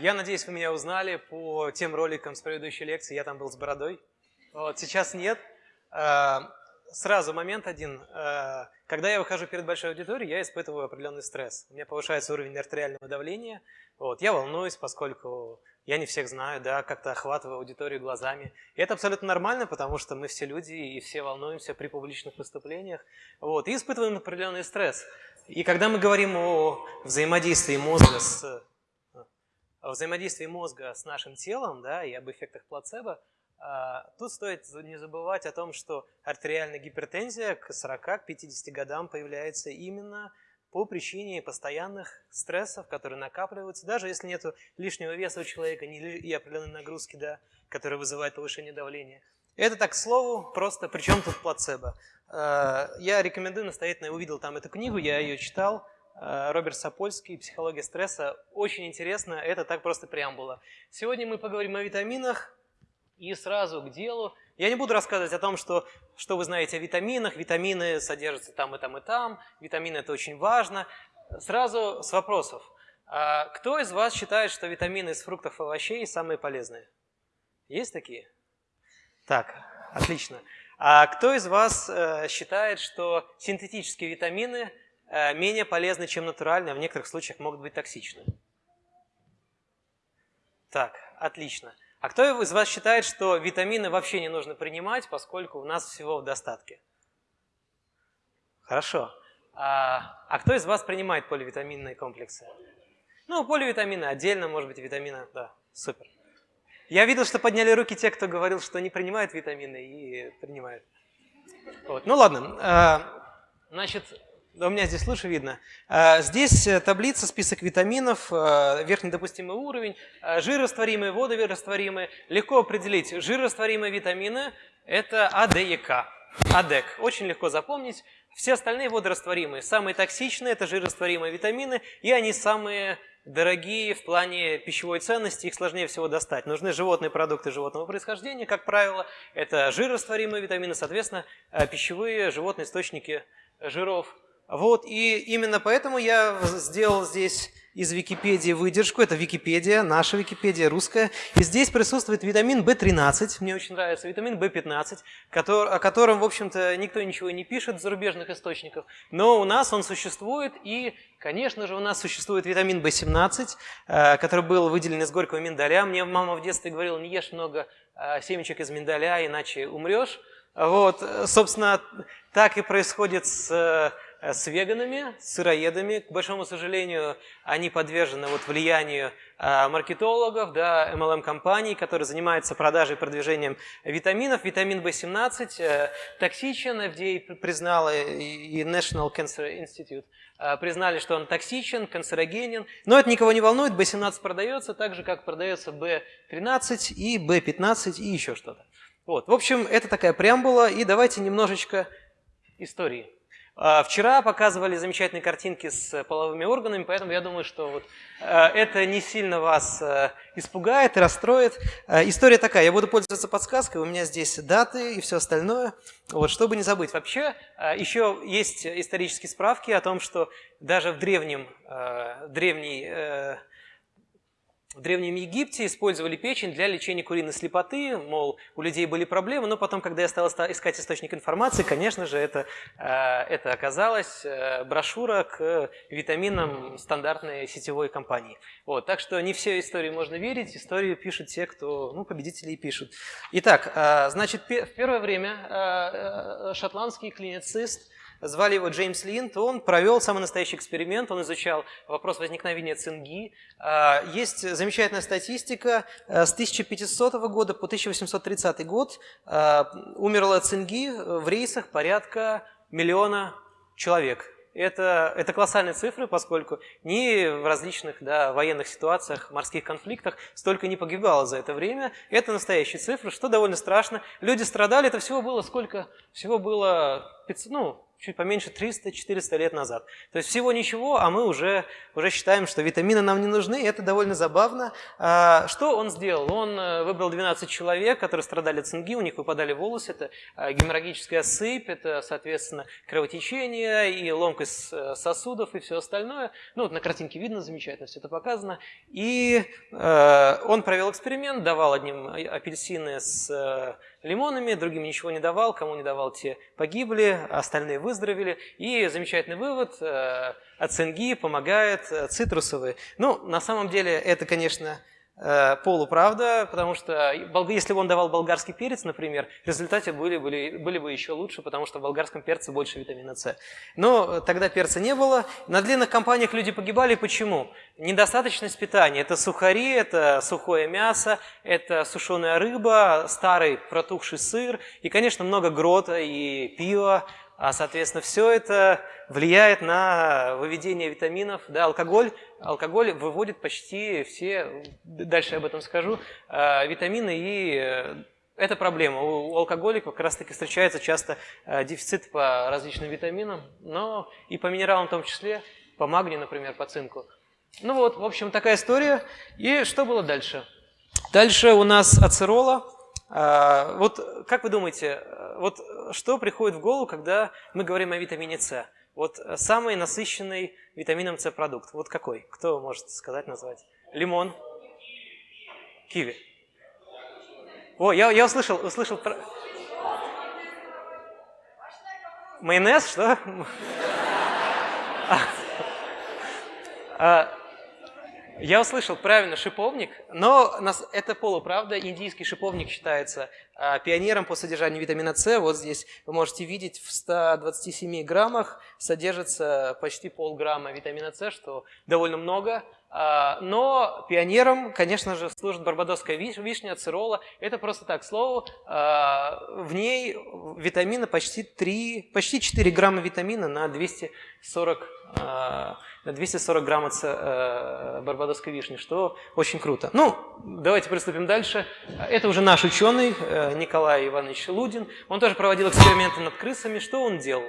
Я надеюсь, вы меня узнали по тем роликам с предыдущей лекции. Я там был с бородой. Вот, сейчас нет. А, сразу момент один. А, когда я выхожу перед большой аудиторией, я испытываю определенный стресс. У меня повышается уровень артериального давления. Вот, я волнуюсь, поскольку я не всех знаю, да, как-то охватываю аудиторию глазами. И это абсолютно нормально, потому что мы все люди и все волнуемся при публичных выступлениях. Вот, и испытываем определенный стресс. И когда мы говорим о взаимодействии мозга с взаимодействии мозга с нашим телом да, и об эффектах плацебо, а, тут стоит не забывать о том, что артериальная гипертензия к 40-50 годам появляется именно по причине постоянных стрессов, которые накапливаются, даже если нет лишнего веса у человека и определенной нагрузки, да, которая вызывает повышение давления. Это так, к слову, просто при чем тут плацебо? А, я рекомендую настоятельно, я увидел там эту книгу, я ее читал, Роберт Сапольский, «Психология стресса». Очень интересно, это так просто преамбула. Сегодня мы поговорим о витаминах и сразу к делу. Я не буду рассказывать о том, что, что вы знаете о витаминах. Витамины содержатся там и там и там. Витамины – это очень важно. Сразу с вопросов. А кто из вас считает, что витамины из фруктов и овощей самые полезные? Есть такие? Так, отлично. А кто из вас э, считает, что синтетические витамины – Э, менее полезны, чем натуральные, а в некоторых случаях могут быть токсичны. Так, отлично. А кто из вас считает, что витамины вообще не нужно принимать, поскольку у нас всего в достатке? Хорошо. А, а кто из вас принимает поливитаминные комплексы? Ну, поливитамины отдельно, может быть, витамины, да, супер. Я видел, что подняли руки те, кто говорил, что не принимают витамины и принимают. Вот. Ну ладно, а, значит, да, у меня здесь лучше видно. А, здесь э, таблица, список витаминов, э, верхний допустимый уровень, э, жирорастворимые, водорастворимые. Легко определить, жирорастворимые витамины – это А, Д и К. АДЭК. Очень легко запомнить. Все остальные водорастворимые. Самые токсичные – это жирорастворимые витамины, и они самые дорогие в плане пищевой ценности, их сложнее всего достать. Нужны животные продукты животного происхождения, как правило. Это жирорастворимые витамины, соответственно, пищевые животные источники жиров. Вот, и именно поэтому я сделал здесь из Википедии выдержку. Это Википедия, наша Википедия, русская. И здесь присутствует витамин В13, мне очень нравится, витамин В15, который, о котором, в общем-то, никто ничего не пишет в зарубежных источниках. Но у нас он существует, и, конечно же, у нас существует витамин В17, э, который был выделен из горького миндаля. Мне мама в детстве говорила, не ешь много э, семечек из миндаля, иначе умрешь. Вот, собственно, так и происходит с Э, с веганами, с сыроедами. К большому сожалению, они подвержены вот влиянию э, маркетологов, да, MLM-компаний, которые занимаются продажей и продвижением витаминов. Витамин В17 э, токсичен, FDA признала и National Cancer Institute признали, что он токсичен, канцерогенен. Но это никого не волнует, B17 продается так же, как продается B13 и B15 и еще что-то. Вот. В общем, это такая преамбула, и давайте немножечко истории. А, вчера показывали замечательные картинки с половыми органами, поэтому я думаю, что вот э, это не сильно вас э, испугает и расстроит. Э, история такая, я буду пользоваться подсказкой, у меня здесь даты и все остальное, вот, чтобы не забыть. Вообще, еще есть исторические справки о том, что даже в древнем, древней в Древнем Египте использовали печень для лечения куриной слепоты, мол, у людей были проблемы, но потом, когда я стал искать источник информации, конечно же, это, э, это оказалась э, брошюра к витаминам стандартной сетевой компании. Вот, так что не все истории можно верить, истории пишут те, кто, ну, победители и пишут. Итак, э, значит, в первое время шотландский клиницист звали его Джеймс Линд, он провел самый настоящий эксперимент, он изучал вопрос возникновения цинги. А, есть замечательная статистика, э, с 1500 года по 1830 год а, умерло цинги в рейсах порядка миллиона человек. Это, это колоссальные цифры, поскольку ни в различных да, военных ситуациях, морских конфликтах столько не погибало за это время. Это настоящие цифры, что довольно страшно. Люди страдали, это всего было сколько? Всего было 500, ну, чуть поменьше 300-400 лет назад. То есть всего ничего, а мы уже, уже считаем, что витамины нам не нужны, это довольно забавно. А, что он сделал? Он э, выбрал 12 человек, которые страдали от цинги, у них выпадали волосы, это э, геморрагическая сыпь, это, соответственно, кровотечение и ломкость э, сосудов и все остальное. Ну, вот на картинке видно замечательно, все это показано. И э, он провел эксперимент, давал одним апельсины с лимонами, другим ничего не давал, кому не давал, те погибли, остальные выздоровели. И замечательный вывод, э, от цинги помогает э, цитрусовые. Ну, на самом деле, это, конечно, Э, полуправда, потому что если бы он давал болгарский перец, например, результаты были, были, были бы еще лучше, потому что в болгарском перце больше витамина С. Но тогда перца не было. На длинных кампаниях люди погибали. Почему? Недостаточность питания. Это сухари, это сухое мясо, это сушеная рыба, старый протухший сыр и, конечно, много грота и пива. А, соответственно, все это влияет на выведение витаминов. Да, алкоголь, алкоголь выводит почти все, дальше об этом скажу, э, витамины и э, это проблема. У алкоголиков как раз таки встречается часто э, дефицит по различным витаминам, но и по минералам в том числе, по магнию, например, по цинку. Ну вот, в общем, такая история. И что было дальше? Дальше у нас ацерола. Вот как вы думаете, вот что приходит в голову, когда мы говорим о витамине С? Вот э, самый насыщенный витамином С продукт. Вот какой? Кто может сказать, назвать? Лимон? Киви. О, я, я услышал, услышал про... Майонез, что? А, я услышал правильно шиповник, но это полуправда. Индийский шиповник считается а, пионером по содержанию витамина С. Вот здесь вы можете видеть, в 127 граммах содержится почти полграмма витамина С, что довольно много. А, но пионером, конечно же, служит барбадосская вишня, ацирола. Это просто так, слово. А, в ней витамина почти 3, почти 4 грамма витамина на 240 240 грамм э, барбадосской вишни, что очень круто. Ну, давайте приступим дальше. Это уже наш ученый э, Николай Иванович Лудин. Он тоже проводил эксперименты над крысами. Что он делал?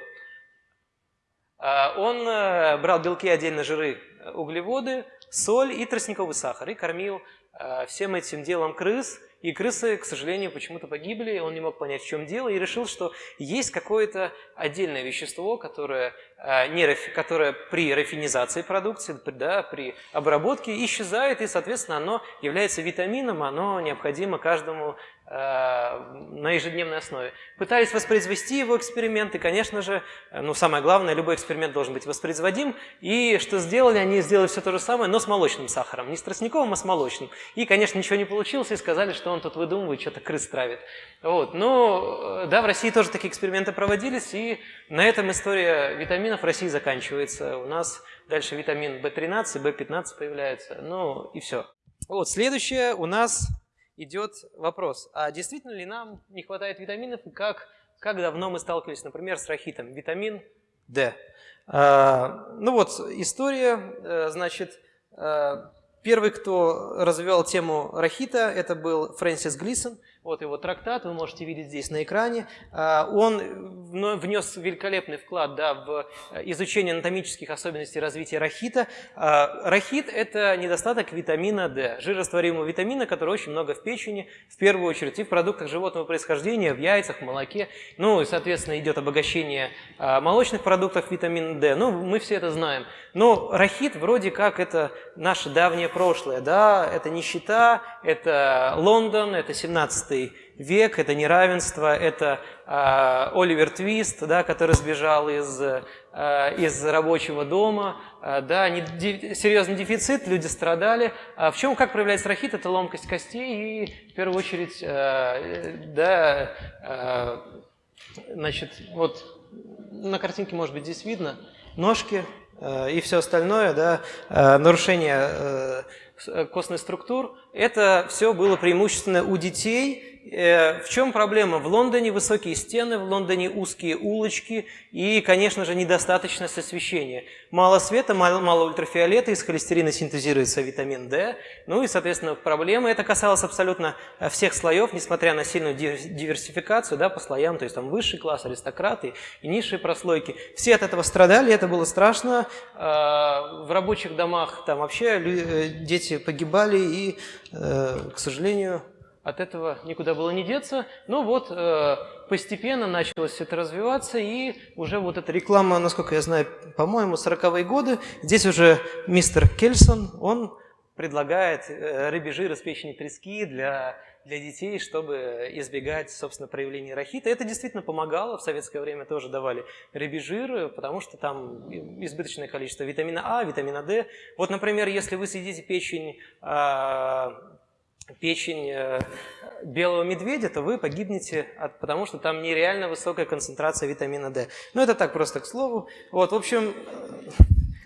Он э, брал белки, отдельно жиры, углеводы, соль и тростниковый сахар и кормил э, всем этим делом крыс. И крысы, к сожалению, почему-то погибли, он не мог понять, в чем дело, и решил, что есть какое-то отдельное вещество, которое Э, не, которое при рафинизации продукции, да, при обработке исчезает, и, соответственно, оно является витамином, оно необходимо каждому на ежедневной основе. Пытались воспроизвести его эксперименты, конечно же, э, ну, самое главное, любой эксперимент должен быть воспроизводим, и что сделали? Они сделали все то же самое, но с молочным сахаром, не с тростниковым, а с молочным. И, конечно, ничего не получилось, и сказали, что он тут выдумывает, что-то крыс травит. Вот. Но, да, в России тоже такие эксперименты проводились, и на этом история витаминов в России заканчивается. У нас дальше витамин В13, В15 появляется. Ну и все. Вот, следующее у нас идет вопрос. А действительно ли нам не хватает витаминов и как, как давно мы сталкивались, например, с рахитом? Витамин D. А, ну вот, история, э, значит, э, первый, кто развивал тему рахита, это был Фрэнсис Глисон. Вот его трактат, вы можете видеть здесь на экране. А, он внес великолепный вклад да, в э, изучение анатомических особенностей развития рахита. А, рахит – это недостаток витамина D, жирорастворимого витамина, который очень много в печени, в первую очередь и в продуктах животного происхождения, в яйцах, в молоке. Ну и, соответственно, идет обогащение а, молочных продуктов витамина D. Ну, мы все это знаем. Но рахит вроде как это наше давнее прошлое. Да? Это нищета, это Лондон, это 17 век, это неравенство, это э, Оливер Твист, да, который сбежал из, э, из рабочего дома, э, да, не, ди, серьезный дефицит, люди страдали. А в чем, как проявляется рахит? Это ломкость костей и, в первую очередь, э, да, э, значит, вот на картинке, может быть, здесь видно, ножки э, и все остальное, да, э, нарушение э, костных структур, это все было преимущественно у детей, в чем проблема? В Лондоне высокие стены, в Лондоне узкие улочки и, конечно же, недостаточность освещения. Мало света, мало, мало ультрафиолета, из холестерина синтезируется витамин D. Ну и, соответственно, проблема. Это касалось абсолютно э, всех слоев, несмотря на сильную диверсификацию да, по слоям, то есть там высший класс, аристократы и низшие прослойки. Все от этого страдали, это было страшно. Э, в рабочих домах там вообще дети погибали и, к сожалению, от этого никуда было не деться. Но вот э, постепенно началось это развиваться, и уже вот эта реклама, насколько я знаю, по-моему, 40-е годы. Здесь уже мистер Кельсон, он предлагает э, рыбий жир из печени трески для, для детей, чтобы избегать, собственно, проявления рахита. Это действительно помогало, в советское время тоже давали рыбий жир, потому что там избыточное количество витамина А, витамина D. Вот, например, если вы съедите печень э, печень э, белого медведя, то вы погибнете, от, потому что там нереально высокая концентрация витамина D. Ну, это так просто к слову. Вот, в общем,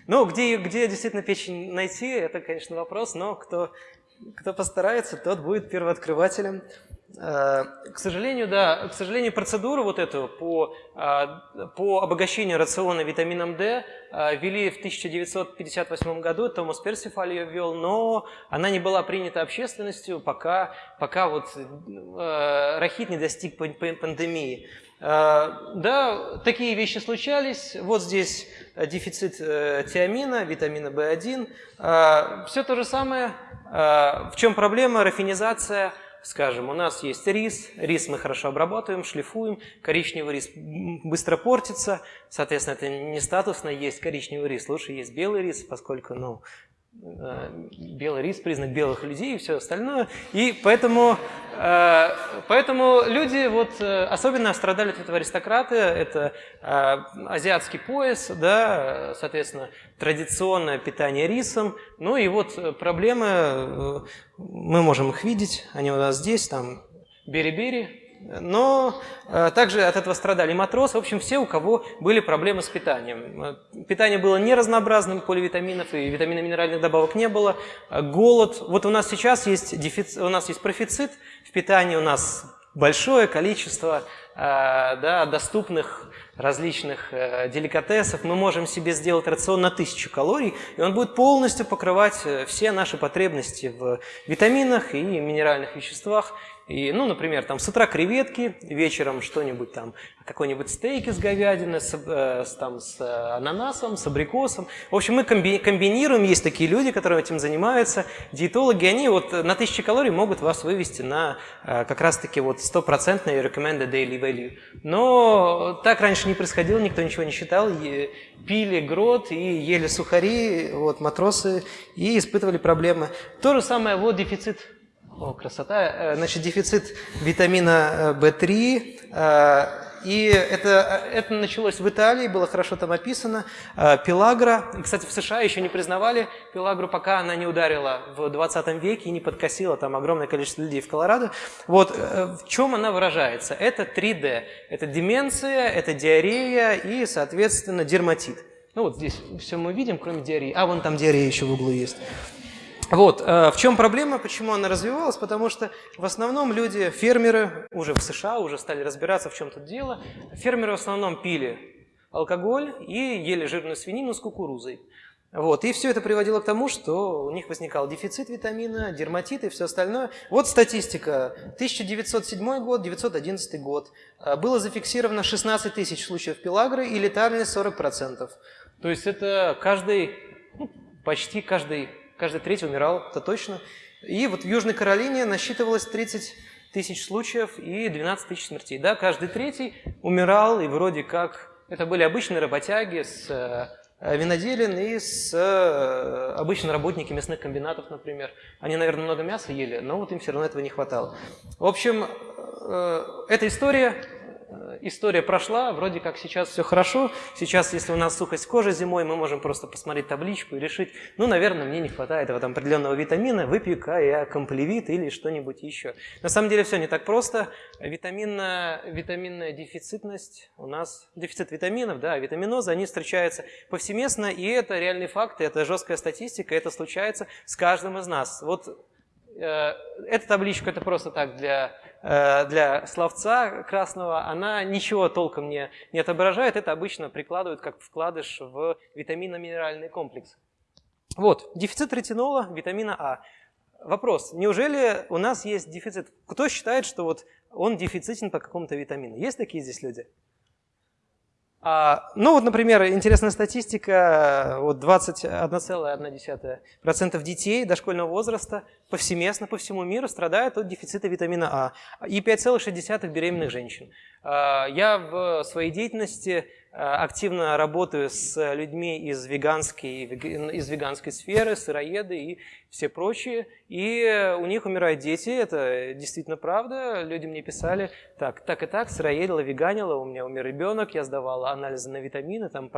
ну, где, где действительно печень найти, это, конечно, вопрос, но кто, кто постарается, тот будет первооткрывателем. Э, к сожалению, да, к сожалению, процедуру вот эту по, э, по обогащению рациона витамином D э, ввели в 1958 году, Томас Персифаль ее ввел, но она не была принята общественностью, пока, пока вот рахит не достиг пандемии. Да, такие вещи случались. Вот здесь дефицит тиамина, витамина В1. Все то же самое. В чем проблема? Рафинизация скажем, у нас есть рис, рис мы хорошо обрабатываем, шлифуем, коричневый рис быстро портится, соответственно, это не статусно есть коричневый рис, лучше есть белый рис, поскольку, ну, белый рис, признак белых людей и все остальное. И поэтому, э, поэтому люди вот э, особенно страдали от этого аристократы, это азиатский пояс, да, соответственно, традиционное питание рисом. Ну и вот проблемы, мы можем их видеть, они у нас здесь, там бери-бери, но э, также от этого страдали матросы. В общем, все, у кого были проблемы с питанием. Э, питание было неразнообразным, поливитаминов и витаминно-минеральных добавок не было. Э, голод. Вот у нас сейчас есть, дефицит, у нас есть профицит в питании, у нас большое количество да, доступных различных деликатесов. Мы можем себе сделать рацион на тысячу калорий, и он будет полностью покрывать все наши потребности в витаминах и минеральных веществах. И, ну, например, там с утра креветки, вечером что-нибудь там, какой-нибудь стейк из говядины с, э, с, там, с ананасом, с абрикосом. В общем, мы комби комбинируем, есть такие люди, которые этим занимаются, диетологи, они вот на 1000 калорий могут вас вывести на э, как раз-таки вот стопроцентный recommended daily value. Но так раньше не происходило, никто ничего не считал, пили грот и ели сухари, вот, матросы, и испытывали проблемы. То же самое, вот дефицит о, красота. Э, значит, дефицит витамина В3. Э, э, и это, это началось в Италии, было хорошо там описано. Пелагра, кстати, в США еще не признавали Пелагру, пока она не ударила в 20 веке и не подкосила там огромное количество людей в Колорадо. Вот в чем она выражается? Это 3D. Это деменция, это диарея и, соответственно, дерматит. Ну вот здесь все мы видим, кроме диареи. А, вон там диарея еще в углу есть. Вот, э, в чем проблема, почему она развивалась? Потому что в основном люди, фермеры, уже в США, уже стали разбираться, в чем тут дело. Фермеры в основном пили алкоголь и ели жирную свинину с кукурузой. Вот, и все это приводило к тому, что у них возникал дефицит витамина, дерматит и все остальное. Вот статистика. 1907 год, 1911 год. Э, было зафиксировано 16 тысяч случаев пелагры и летальность 40%. То есть это каждый, ну, почти каждый каждый третий умирал, это точно. И вот в Южной Каролине насчитывалось 30 тысяч случаев и 12 тысяч смертей. Да, каждый третий умирал, и вроде как это были обычные работяги с э, виноделин и с э, обычно работники мясных комбинатов, например. Они, наверное, много мяса ели, но вот им все равно этого не хватало. В общем, э, эта история история прошла, вроде как сейчас все хорошо. Сейчас, если у нас сухость кожи зимой, мы можем просто посмотреть табличку и решить, ну, наверное, мне не хватает этого там определенного витамина, выпью-ка я комплевит или что-нибудь еще. На самом деле все не так просто. Витаминная, витаминная дефицитность у нас, дефицит витаминов, да, витаминозы, они встречаются повсеместно, и это реальный факт, это жесткая статистика, это случается с каждым из нас. Вот Э, эта табличка это просто так для, э, для словца красного, она ничего толком не, не отображает, это обычно прикладывают как вкладыш в витаминно-минеральный комплекс. Вот, дефицит ретинола, витамина А. Вопрос, неужели у нас есть дефицит? Кто считает, что вот он дефицитен по какому-то витамину? Есть такие здесь люди? А, ну вот, например, интересная статистика, вот 21,1% детей дошкольного возраста повсеместно по всему миру страдают от дефицита витамина А и 5,6 беременных женщин. А, я в своей деятельности активно работаю с людьми из веганской, из веганской сферы, сыроеды и все прочие, и у них умирают дети, это действительно правда. Люди мне писали, так, так и так, сыроедила, веганила, у меня умер ребенок, я сдавала анализы на витамины, там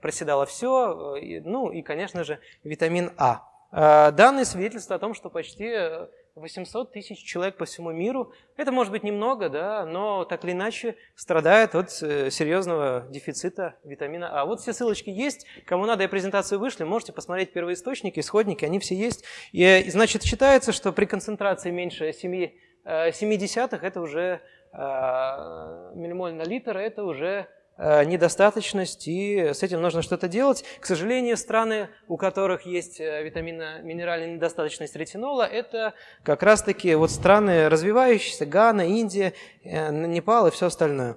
проседало все, ну и, конечно же, витамин А. а данные свидетельствуют о том, что почти 800 тысяч человек по всему миру. Это может быть немного, да, но так или иначе страдает от э, серьезного дефицита витамина А. Вот все ссылочки есть. Кому надо, я презентацию вышли, можете посмотреть первоисточники, исходники, они все есть. И, значит, считается, что при концентрации меньше 7, 7 десятых это уже э, миллимоль на литр, это уже Э, недостаточность, и с этим нужно что-то делать. К сожалению, страны, у которых есть э, витаминно-минеральная недостаточность ретинола, это как раз-таки вот страны развивающиеся, Гана, Индия, э, Непал и все остальное.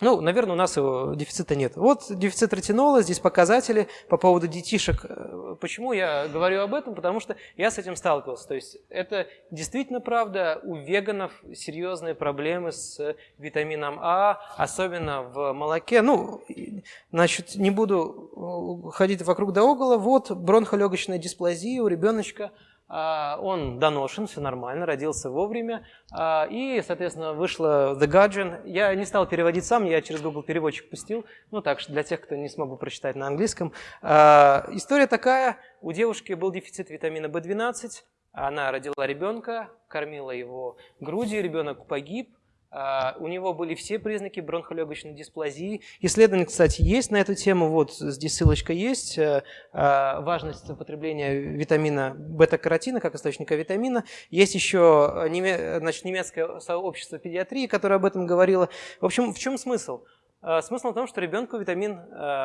Ну, наверное, у нас его дефицита нет. Вот дефицит ретинола, здесь показатели по поводу детишек. Э, почему я говорю об этом? Потому что я с этим сталкивался. То есть это действительно правда, у веганов серьезные проблемы с витамином А, особенно в молоке. Ну, значит, не буду э, ходить вокруг да около. Вот бронхолегочная дисплазия у ребеночка – он доношен, все нормально, родился вовремя. А, и, соответственно, вышло The Guardian. Я не стал переводить сам, я через Google переводчик пустил. Ну так, для тех, кто не смог бы прочитать на английском. А, история такая. У девушки был дефицит витамина В12. Она родила ребенка, кормила его грудью, ребенок погиб. А, у него были все признаки бронхолегочной дисплазии. Исследование, кстати, есть на эту тему. Вот здесь ссылочка есть. Э, а, важность употребления витамина бета-каротина как источника витамина. Есть еще значит, немецкое сообщество педиатрии, которое об этом говорило. В общем, в чем смысл? А, смысл в том, что ребенку витамин,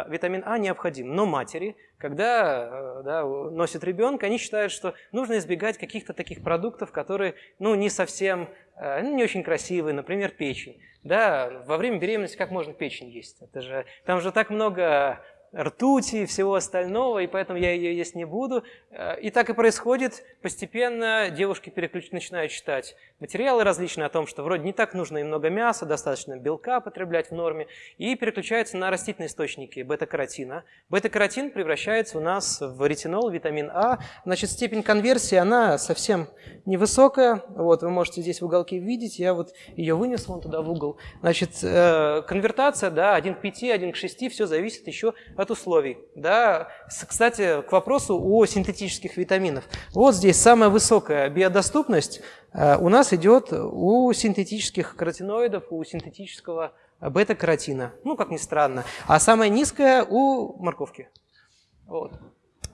витамин А необходим, но матери, когда э, да, носят ребенка, они считают, что нужно избегать каких-то таких продуктов, которые ну, не совсем Э, не очень красивые, например, печень. Да, во время беременности как можно печень есть? Это же, там же так много ртути и всего остального, и поэтому я ее есть не буду. Э, и так и происходит. Постепенно девушки переключ... начинают читать материалы различные о том, что вроде не так нужно и много мяса, достаточно белка потреблять в норме, и переключаются на растительные источники бета-каротина. Бета-каротин превращается у нас в ретинол, витамин А. Значит, степень конверсии, она совсем невысокая. Вот, вы можете здесь в уголке видеть, я вот ее вынес вон туда в угол. Значит, э, конвертация, да, 1 к 5, 1 к 6, все зависит еще от условий. Да. Кстати, к вопросу о синтетических витаминах. Вот здесь самая высокая биодоступность э, у нас идет у синтетических каротиноидов, у синтетического бета-каротина. Ну, как ни странно. А самая низкая у морковки. Вот.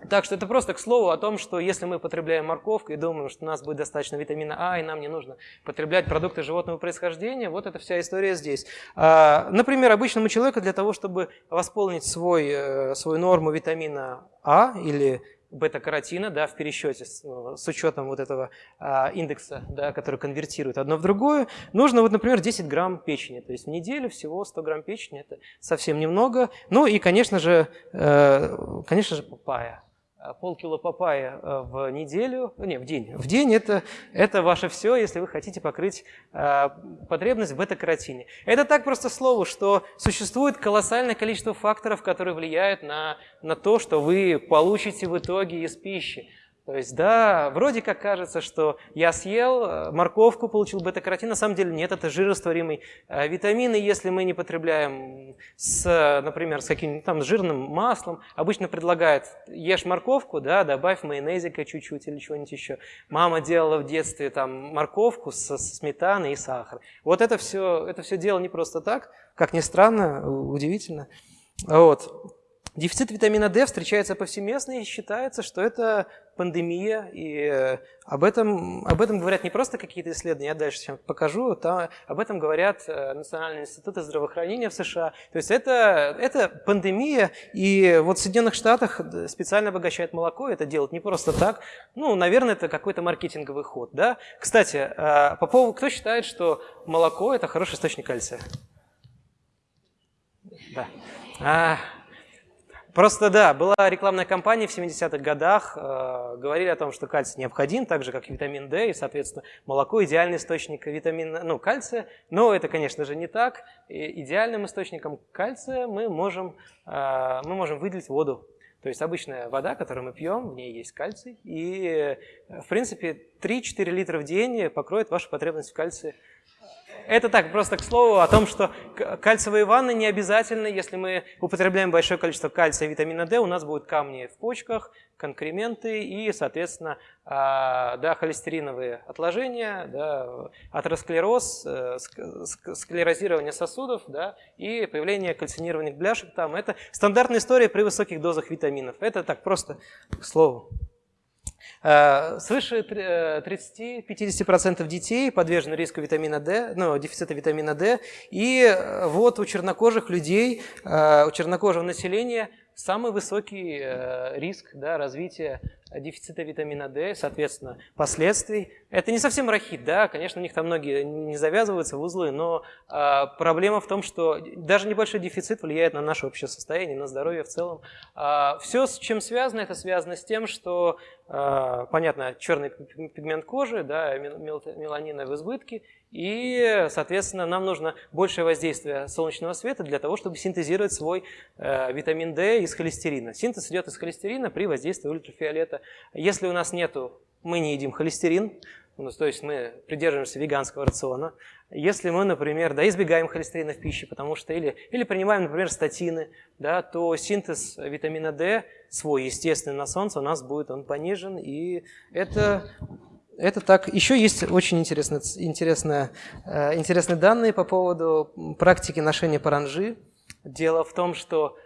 Так что это просто к слову о том, что если мы потребляем морковку и думаем, что у нас будет достаточно витамина А, и нам не нужно потреблять продукты животного происхождения, вот эта вся история здесь. А, например, обычному человеку для того, чтобы восполнить свой, э, свою норму витамина А или бета-каротина да, в пересчете с, ну, с учетом вот этого а, индекса, да, который конвертирует одно в другое, нужно, вот, например, 10 грамм печени. То есть в неделю всего 100 грамм печени, это совсем немного. Ну и, конечно же, э, конечно же, папайя. Э, полкило папайя э, в неделю, не, в день. В день это, это ваше все, если вы хотите покрыть э, потребность в бета-каротине. Это так просто слово, что существует колоссальное количество факторов, которые влияют на, на то, что вы получите в итоге из пищи. То есть, да, вроде как кажется, что я съел э, морковку, получил бета-каротин, на самом деле нет, это жирорастворимый э, витамин, и если мы не потребляем, с, например, с каким-то там жирным маслом, обычно предлагают, ешь морковку, да, добавь майонезика чуть-чуть или чего-нибудь еще. Мама делала в детстве там морковку со, со сметаной и сахар. Вот это все, это все дело не просто так, как ни странно, удивительно. Вот. Дефицит витамина D встречается повсеместно и считается, что это пандемия, и э, об этом, об этом говорят не просто какие-то исследования, я дальше сейчас покажу, там, об этом говорят э, Национальные институты здравоохранения в США. То есть это, это пандемия, и вот в Соединенных Штатах специально обогащают молоко, это делают не просто так, ну, наверное, это какой-то маркетинговый ход. Да? Кстати, э, по поводу, кто считает, что молоко – это хороший источник кальция? Да. А, Просто да, была рекламная кампания в 70-х годах, э, говорили о том, что кальций необходим, так же как витамин D, и, соответственно, молоко идеальный источник витамина, ну, кальция, но это, конечно же, не так. И идеальным источником кальция мы можем, э, мы можем выделить воду. То есть обычная вода, которую мы пьем, в ней есть кальций, и, э, в принципе, 3-4 литра в день покроет вашу потребность в кальции это так, просто к слову о том, что кальциевые ванны не обязательны. Если мы употребляем большое количество кальция и витамина D, у нас будут камни в почках, конкременты и, соответственно, а, да, холестериновые отложения, да, атеросклероз, э, склерозирование сосудов да, и появление кальцинированных бляшек. Там. Это стандартная история при высоких дозах витаминов. Это так просто к слову. Э, свыше 30-50% э, детей подвержены риску витамина D, ну, дефицита витамина D. И э, вот у чернокожих людей, у чернокожего населения самый высокий риск да, развития дефицита витамина D, соответственно, последствий. Это не совсем рахит, да, конечно, у них там многие не завязываются в узлы, но э, проблема в том, что даже небольшой дефицит влияет на наше общее состояние, на здоровье в целом. Э, а, все, с чем связано, это связано с тем, что, э, понятно, черный пигмент кожи, да, меланина в избытке, и, соответственно, нам нужно большее воздействие солнечного света для того, чтобы синтезировать свой э, витамин D из холестерина. Синтез идет из холестерина при воздействии ультрафиолета. Если у нас нету, мы не едим холестерин, ну, то есть мы придерживаемся веганского рациона. Если мы, например, да, избегаем холестерина в пище, потому что или, или принимаем, например, статины, да, то синтез витамина D свой естественный на солнце у нас будет он понижен, и это это так. Еще есть очень интересные, интересные, э, интересные данные по поводу практики ношения паранжи. Дело в том, что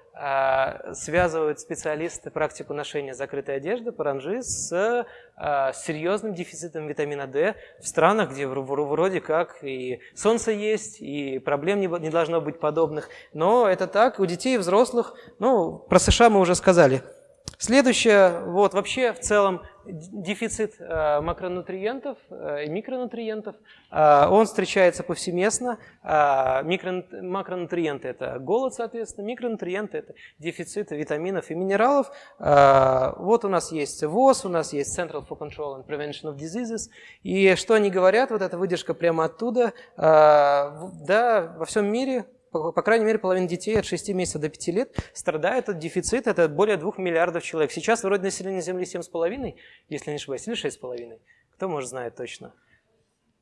связывают специалисты практику ношения закрытой одежды, паранжи, с э, серьезным дефицитом витамина D в странах, где вроде как и солнце есть, и проблем не должно быть подобных. Но это так, у детей и взрослых, ну, про США мы уже сказали. Следующее, вот вообще в целом дефицит э, макронутриентов э, и микронутриентов, э, он встречается повсеместно. Микро, макронутриенты – это голод, соответственно, микронутриенты – это дефицит витаминов и минералов. Вот у нас есть ВОЗ, у нас есть Central for Control and Prevention of Diseases. И что они говорят, вот эта выдержка прямо оттуда, да, во всем мире по, крайней мере, половина детей от 6 месяцев до 5 лет страдает от дефицита, это более 2 миллиардов человек. Сейчас вроде население Земли 7,5, если не ошибаюсь, или 6,5. Кто может знает точно?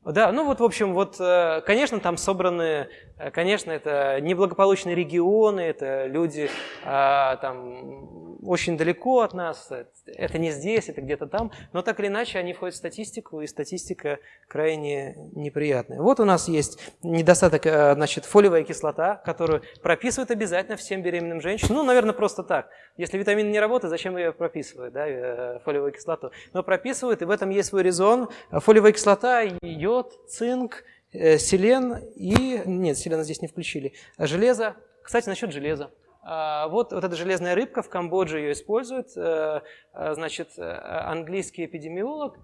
Да, ну вот, в общем, вот, э, конечно, там собраны, э, конечно, это неблагополучные регионы, это люди а, там очень далеко от нас, это не здесь, это где-то там, но так или иначе они входят в статистику, и статистика крайне неприятная. Вот у нас есть недостаток, э, значит, фолиевая кислота, которую прописывают обязательно всем беременным женщинам, ну, наверное, просто так. Если витамин не работает, зачем ее прописывают, да, фолиевую кислоту? Но прописывают, и в этом есть свой резон. Фолиевая кислота, ее йод, цинк, э, селен и... Нет, селена здесь не включили. Железо. Кстати, насчет железа. А, вот, вот эта железная рыбка, в Камбодже ее используют. Э, э, значит, английский эпидемиолог,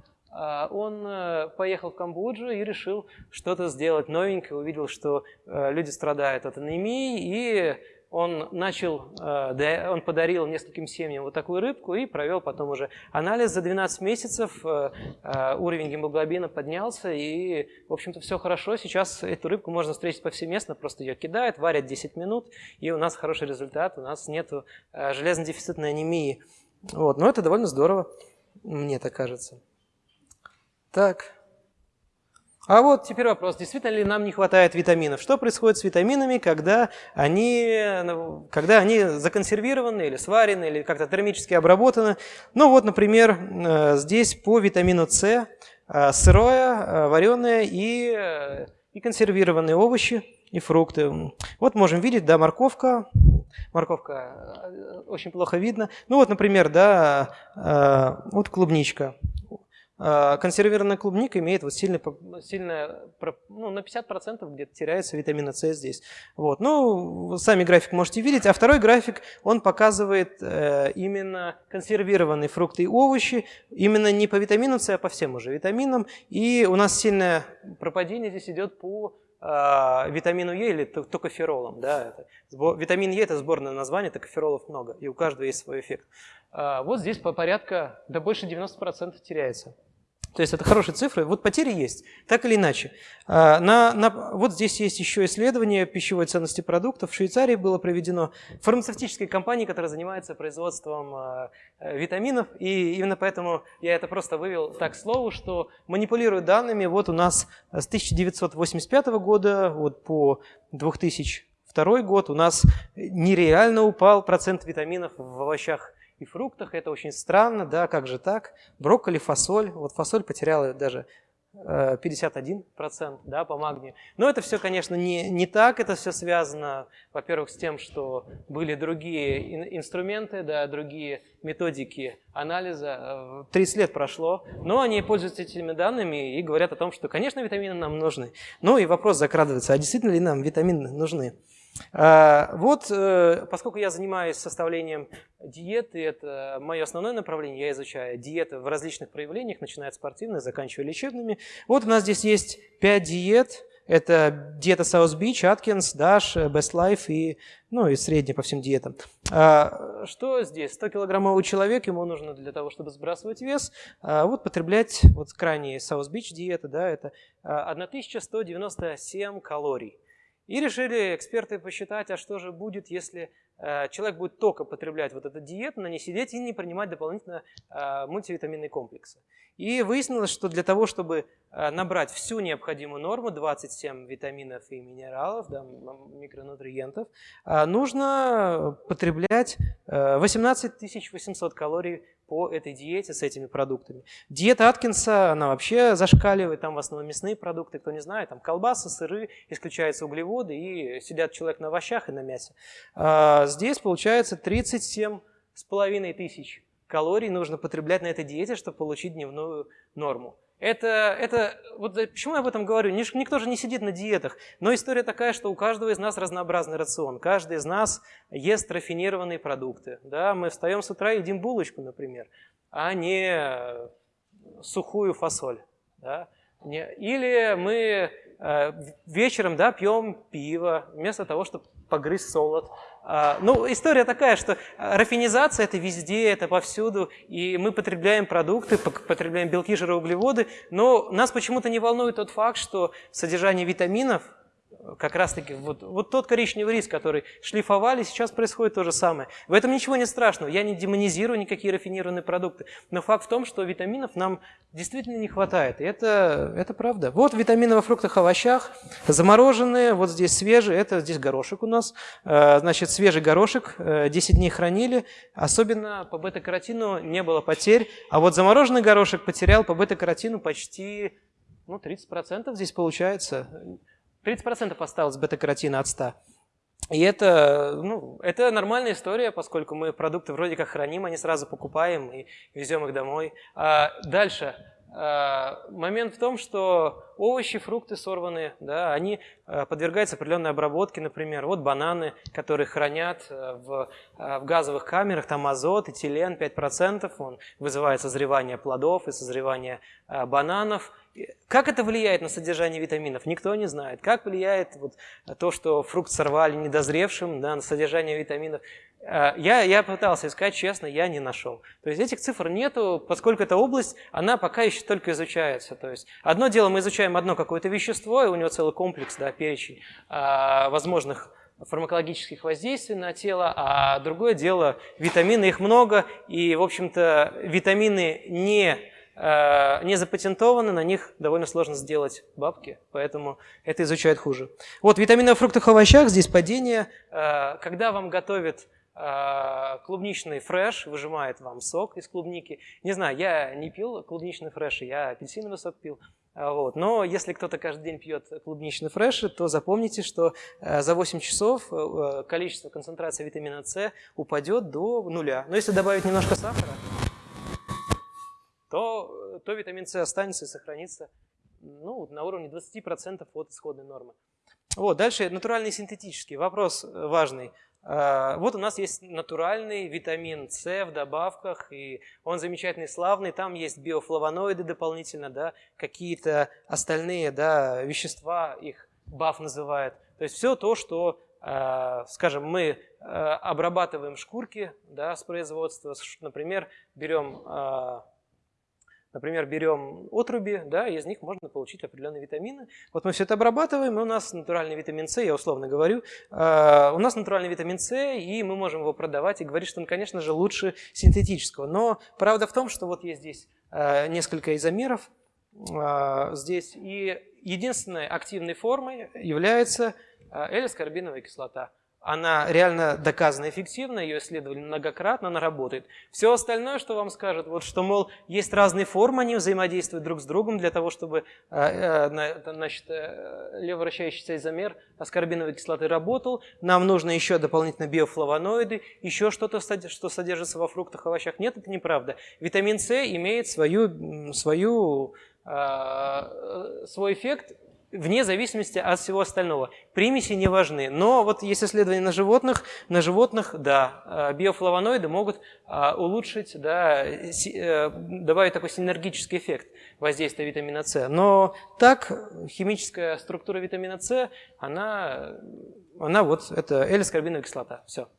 он поехал в Камбоджу и решил что-то сделать новенькое, увидел, что люди страдают от анемии, и он начал, э, он подарил нескольким семьям вот такую рыбку и провел потом уже анализ. За 12 месяцев э, э, уровень гемоглобина поднялся, и, в общем-то, все хорошо. Сейчас эту рыбку можно встретить повсеместно, просто ее кидают, варят 10 минут, и у нас хороший результат, у нас нет железно-дефицитной анемии. Вот. Но это довольно здорово, мне так кажется. Так. А вот теперь вопрос, действительно ли нам не хватает витаминов? Что происходит с витаминами, когда они, когда они законсервированы или сварены, или как-то термически обработаны? Ну вот, например, э, здесь по витамину С э, сырое, э, вареное и, и консервированные овощи и фрукты. Вот можем видеть, да, морковка, Морковка э, очень плохо видно. Ну вот, например, да, э, вот клубничка. Э, консервированная клубника имеет вот сильно, сильно ну, на 50% где-то теряется витамина С здесь. Вот. Ну, сами график можете видеть. А второй график, он показывает именно консервированные фрукты и овощи, именно не по витамину С, а по всем уже витаминам. И у нас сильное пропадение здесь идет по э, витамину Е или токоферолом. Да, это, витамин Е – это сборное название, токоферолов много, и у каждого есть свой эффект. Э, вот здесь по порядка до больше 90% теряется. То есть это хорошие цифры. Вот потери есть, так или иначе. А, на, на, вот здесь есть еще исследование пищевой ценности продуктов. В Швейцарии было проведено фармацевтической компанией, которая занимается производством а, э, витаминов. И именно поэтому я это просто вывел так слову, что манипулируют данными. Вот у нас с 1985 года вот по 2002 год у нас нереально упал процент витаминов в овощах и фруктах. Это очень странно, да, как же так? Брокколи, фасоль. Вот фасоль потеряла даже 51% э, да, по магнию. Но это все, конечно, не, не так. Это все связано, во-первых, с тем, что были другие инструменты, да, другие методики анализа. 30 э, лет прошло, но они пользуются этими данными и говорят о том, что, конечно, витамины нам нужны. Ну и вопрос закрадывается, а действительно ли нам витамины нужны? А, вот, э, поскольку я занимаюсь составлением диеты, это мое основное направление, я изучаю диеты в различных проявлениях, начиная от спортивных, заканчивая лечебными. Вот у нас здесь есть 5 диет, это диета South Beach, Atkins, Dash, Best Life и, ну, и средняя по всем диетам. А, что здесь? 100-килограммовый человек, ему нужно для того, чтобы сбрасывать вес, а, вот потреблять, вот крайне South Beach диета, да, это 1197 калорий. И решили эксперты посчитать, а что же будет, если э, человек будет только потреблять вот эту диету, но не сидеть и не принимать дополнительно э, мультивитаминные комплексы. И выяснилось, что для того, чтобы э, набрать всю необходимую норму, 27 витаминов и минералов, да, микронутриентов, нужно потреблять 18 800 калорий по этой диете с этими продуктами. Диета Аткинса, она вообще зашкаливает, там в основном мясные продукты, кто не знает, там колбасы, сыры, исключаются углеводы и сидят человек на овощах и на мясе. А здесь получается 37 с половиной тысяч калорий нужно потреблять на этой диете, чтобы получить дневную норму. Это, это, вот почему я об этом говорю? Никто же не сидит на диетах. Но история такая, что у каждого из нас разнообразный рацион. Каждый из нас ест рафинированные продукты. Да? Мы встаем с утра и едим булочку, например, а не сухую фасоль. Да? Или мы э, вечером да, пьем пиво вместо того, чтобы погрызть солод. А, ну, история такая, что рафинизация – это везде, это повсюду, и мы потребляем продукты, потребляем белки, жиры, углеводы, но нас почему-то не волнует тот факт, что содержание витаминов – как раз-таки вот, вот тот коричневый рис, который шлифовали, сейчас происходит то же самое. В этом ничего не страшного, я не демонизирую никакие рафинированные продукты, но факт в том, что витаминов нам действительно не хватает, и это, это правда. Вот витамины во фруктах, овощах, замороженные, вот здесь свежие, это здесь горошек у нас, э, значит, свежий горошек, 10 э, дней хранили, особенно по бета-каротину не было потерь, а вот замороженный горошек потерял по бета-каротину почти ну, 30% здесь получается. 30% осталось бета-каротина от 100. И это, ну, это нормальная история, поскольку мы продукты вроде как храним, они сразу покупаем и везем их домой. А дальше. А, момент в том, что овощи, фрукты сорванные, да, они а, подвергаются определенной обработке, например, вот бананы, которые хранят а, в, в газовых камерах, там азот, этилен 5%, он вызывает созревание плодов и созревание бананов. Как это влияет на содержание витаминов, никто не знает. Как влияет вот то, что фрукт сорвали недозревшим да, на содержание витаминов, Э, я, я пытался искать, честно, я не нашел. То есть этих цифр нету, поскольку эта область, она пока еще только изучается. То есть одно дело, мы изучаем одно какое-то вещество, и у него целый комплекс, да, перечень а, возможных фармакологических воздействий на тело, а другое дело, витамины, их много, и, в общем-то, витамины не, э, не запатентованы, на них довольно сложно сделать бабки, поэтому это изучают хуже. Вот витамины в фруктах и овощах, здесь падение. Э, когда вам готовят э, клубничный фреш, выжимает вам сок из клубники. Не знаю, я не пил клубничный фреш, я апельсиновый сок пил. Вот. Но если кто-то каждый день пьет клубничный фреш, то запомните, что за 8 часов количество концентрации витамина С упадет до нуля. Но если добавить немножко сахара, то, то витамин С останется и сохранится ну, на уровне 20% от исходной нормы. Вот, дальше натуральный и синтетический. Вопрос э, важный. А, вот у нас есть натуральный витамин С в добавках, и он замечательный, славный. Там есть биофлавоноиды дополнительно, да, какие-то остальные да, вещества, их БАФ называют. То есть все то, что, а, скажем, мы обрабатываем шкурки да, с производства. Например, берем Например, берем отруби, да, из них можно получить определенные витамины. Вот мы все это обрабатываем, и у нас натуральный витамин С, я условно говорю, э, у нас натуральный витамин С, и мы можем его продавать и говорить, что он, конечно же, лучше синтетического. Но правда в том, что вот есть здесь э, несколько изомеров, э, здесь, и единственной активной формой является L-аскорбиновая кислота она реально доказана эффективна, ее исследовали многократно, она работает. Все остальное, что вам скажут, вот что, мол, есть разные формы, они взаимодействуют друг с другом для того, чтобы э, э, значит, э, леворачающийся изомер аскорбиновой кислоты работал. Нам нужно еще дополнительно биофлавоноиды, еще что-то, что содержится во фруктах, овощах. Нет, это неправда. Витамин С имеет свою, свою свой эффект вне зависимости от всего остального. Примеси не важны. Но вот есть исследования на животных, на животных, да, э, биофлавоноиды могут э, улучшить, да, э, добавить такой синергический эффект воздействия витамина С. Но так химическая структура витамина С, она, она вот, это L-аскорбиновая кислота. Все.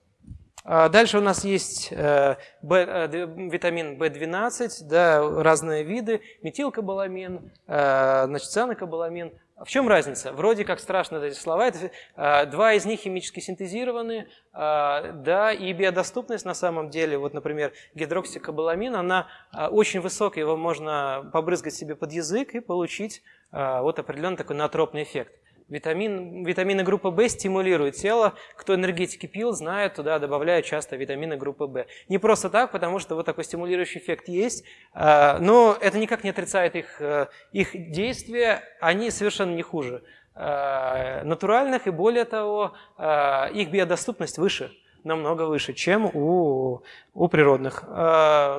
А дальше у нас есть B, э, витамин В12, да, разные виды, метилкобаламин, значит, цианокобаламин. В чем разница? Вроде как страшно эти слова. Это, э, два из них химически синтезированы, э, да, и биодоступность на самом деле, вот, например, гидроксикобаламин, она э, очень высокая, его можно побрызгать себе под язык и получить вот определенный такой натропный эффект. Витамин, витамины группы В стимулируют тело. Кто энергетики пил, знает, туда добавляют часто витамины группы В. Не просто так, потому что вот такой стимулирующий эффект есть, а, но это никак не отрицает их, э, их действия, они совершенно не хуже а, натуральных, и более того, а, их биодоступность выше намного выше, чем у, у природных.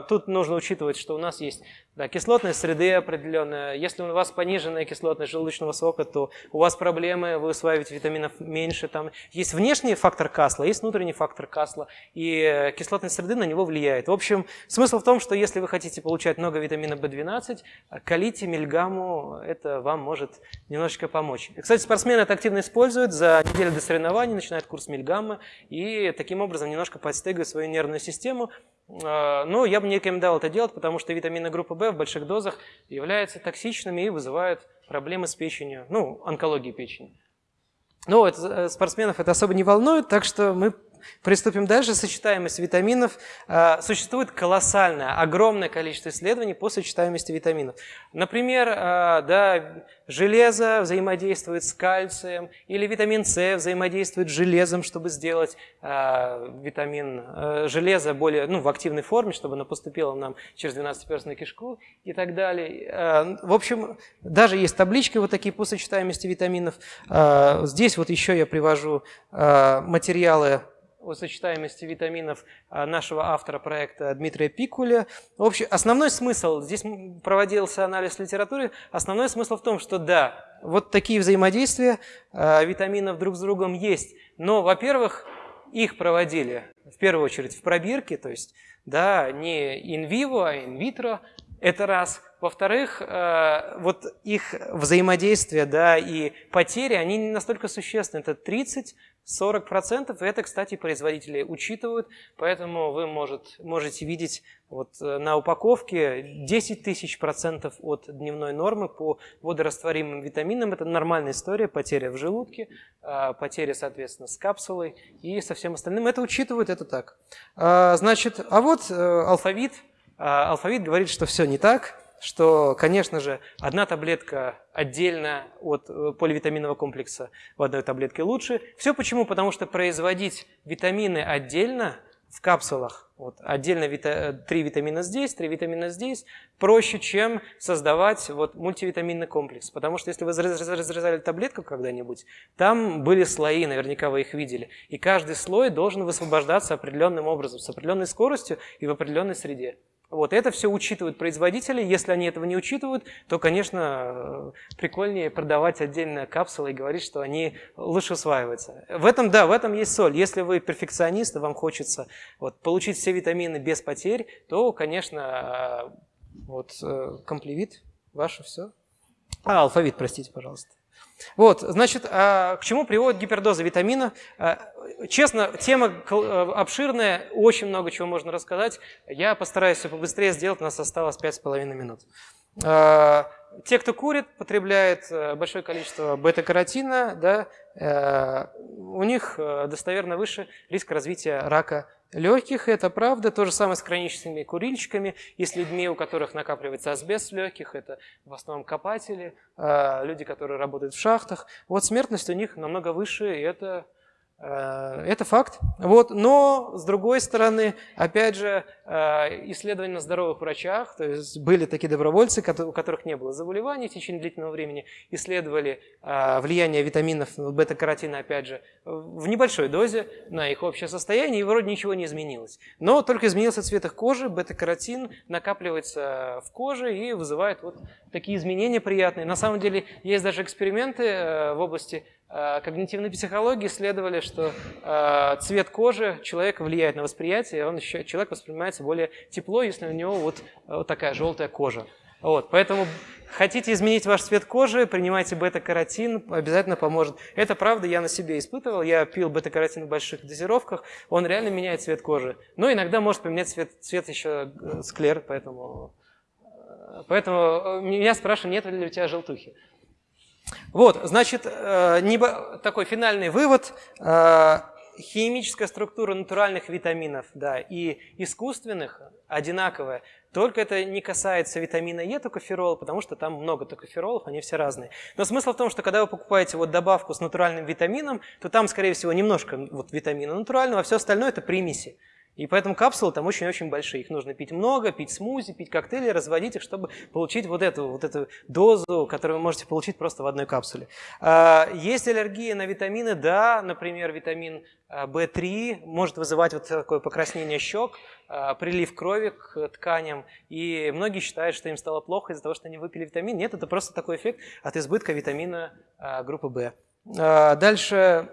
Тут нужно учитывать, что у нас есть да, кислотность среды определенная. Если у вас пониженная кислотность желудочного сока, то у вас проблемы, вы усваиваете витаминов меньше. Там есть внешний фактор касла, есть внутренний фактор касла, и кислотность среды на него влияет. В общем, смысл в том, что если вы хотите получать много витамина В12, колите мильгамму, это вам может немножечко помочь. Кстати, спортсмены это активно используют, за неделю до соревнований начинают курс мильгаммы, и таким образом немножко подстегивают свою нервную систему, но я бы не рекомендовал это делать, потому что витамины группы В в больших дозах являются токсичными и вызывают проблемы с печенью, ну, онкологии печени. Но это, спортсменов это особо не волнует, так что мы Приступим дальше. Сочетаемость витаминов. А, существует колоссальное, огромное количество исследований по сочетаемости витаминов. Например, а, да, железо взаимодействует с кальцием, или витамин С взаимодействует с железом, чтобы сделать а, витамин железо более, ну, в активной форме, чтобы оно поступило нам через 12-перстную кишку и так далее. В общем, даже есть таблички вот такие по сочетаемости витаминов. Здесь вот еще я привожу материалы о сочетаемости витаминов а, нашего автора проекта Дмитрия Пикуля. В общем, основной смысл, здесь проводился анализ литературы, основной смысл в том, что да, вот такие взаимодействия а, витаминов друг с другом есть. Но, во-первых, их проводили в первую очередь в пробирке, то есть да, не инвиво, а инвитро, это раз. Во-вторых, а, вот их взаимодействие да, и потери, они не настолько существенны. Это 30 40%, и это, кстати, производители учитывают, поэтому вы может, можете видеть вот э, на упаковке 10 тысяч процентов от дневной нормы по водорастворимым витаминам. Это нормальная история, потеря в желудке, а, потеря, соответственно, с капсулой и со всем остальным. Это учитывают, это так. А, значит, а вот э, алфавит. А, алфавит говорит, что все не так что, конечно же, одна таблетка отдельно от э, поливитаминного комплекса в одной таблетке лучше. Все почему? Потому что производить витамины отдельно в капсулах. Вот, отдельно вита, три витамина здесь, три витамина здесь, проще, чем создавать вот, мультивитаминный комплекс. Потому что если вы разрезали таблетку когда-нибудь, там были слои, наверняка вы их видели. И каждый слой должен высвобождаться определенным образом, с определенной скоростью и в определенной среде. Вот это все учитывают производители. Если они этого не учитывают, то, конечно, прикольнее продавать отдельно капсулы и говорить, что они лучше усваиваются. В этом, да, в этом есть соль. Если вы перфекционист, и вам хочется вот, получить все витамины без потерь, то, конечно, вот комплевит ваше все. А, алфавит, простите, пожалуйста. Вот, значит, а к чему приводит гипердоза витамина? А, честно, тема э, обширная, очень много чего можно рассказать. Я постараюсь все побыстрее сделать, у нас осталось 5,5 минут. А, те, кто курит, потребляет э, большое количество бета-каротина, да, э, у них достоверно выше риск развития рака легких, это правда. То же самое с хроническими курильщиками и с людьми, у которых накапливается асбест в легких. Это в основном копатели, люди, которые работают в шахтах. Вот смертность у них намного выше, и это это факт. Вот. Но, с другой стороны, опять же, э, исследования на здоровых врачах, то есть были такие добровольцы, у которых не было заболеваний в течение длительного времени, исследовали э, влияние витаминов бета-каротина, опять же, в небольшой дозе на их общее состояние, и вроде ничего не изменилось. Но только изменился цвет их кожи, бета-каротин накапливается в коже и вызывает вот такие изменения приятные. На самом деле есть даже эксперименты в области Э, когнитивной психологии исследовали, что э, цвет кожи человека влияет на восприятие, он еще, человек воспринимается более тепло, если у него вот, вот такая желтая кожа. Вот, поэтому хотите изменить ваш цвет кожи, принимайте бета-каротин, обязательно поможет. Это правда, я на себе испытывал, я пил бета-каротин в больших дозировках, он реально меняет цвет кожи. Но иногда может поменять цвет, цвет еще э, склер, поэтому, поэтому меня спрашивают, нет ли у тебя желтухи. Вот, значит, э, такой финальный вывод. Э, химическая структура натуральных витаминов да, и искусственных одинаковая. Только это не касается витамина Е, токоферола, потому что там много токоферолов, они все разные. Но смысл в том, что когда вы покупаете вот добавку с натуральным витамином, то там, скорее всего, немножко вот витамина натурального, а все остальное это примеси. И поэтому капсулы там очень-очень большие. Их нужно пить много, пить смузи, пить коктейли, разводить их, чтобы получить вот эту, вот эту дозу, которую вы можете получить просто в одной капсуле. А, есть аллергия на витамины? Да, например, витамин В3 а, может вызывать вот такое покраснение щек, а, прилив крови к тканям. И многие считают, что им стало плохо из-за того, что они выпили витамин. Нет, это просто такой эффект от избытка витамина группы В. Дальше,